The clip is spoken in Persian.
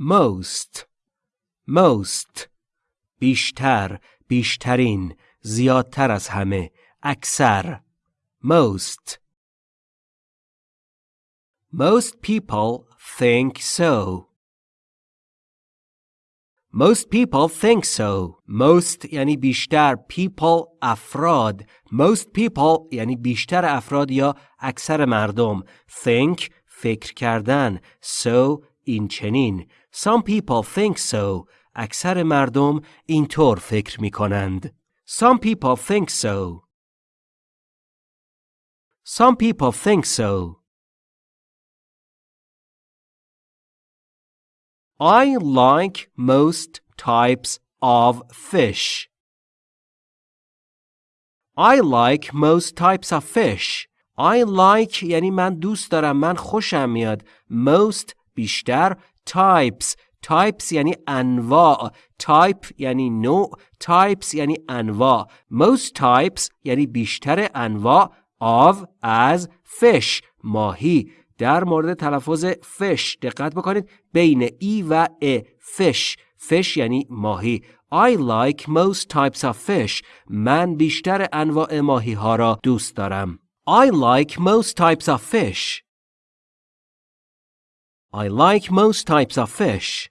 most most بیشتر بیشترین زیادتر از همه اکثر most most people think so Most people think so. Most یعنی بیشتر. People افراد. Most people یعنی بیشتر افراد یا اکثر مردم. Think فکر کردن. So این چنین. Some people think so. اکثر مردم اینطور فکر می کنند. Some people think so. Some people think so. I like most types of fish. I like most types of fish. I like یعنی من دوست دارم من خوشم میاد. Most بیشتر types. Types یعنی انواع. Type یعنی نوع. Types یعنی انواع. Most types یعنی بیشتر انواع of از fish ماهی. در مورد تلفظ فش دقت بکنید. بین ای و ا فش فش یعنی ماهی. I like most types of fish. من بیشتر انواع ماهی ها را دوست دارم. I like most types of fish. I like most types of fish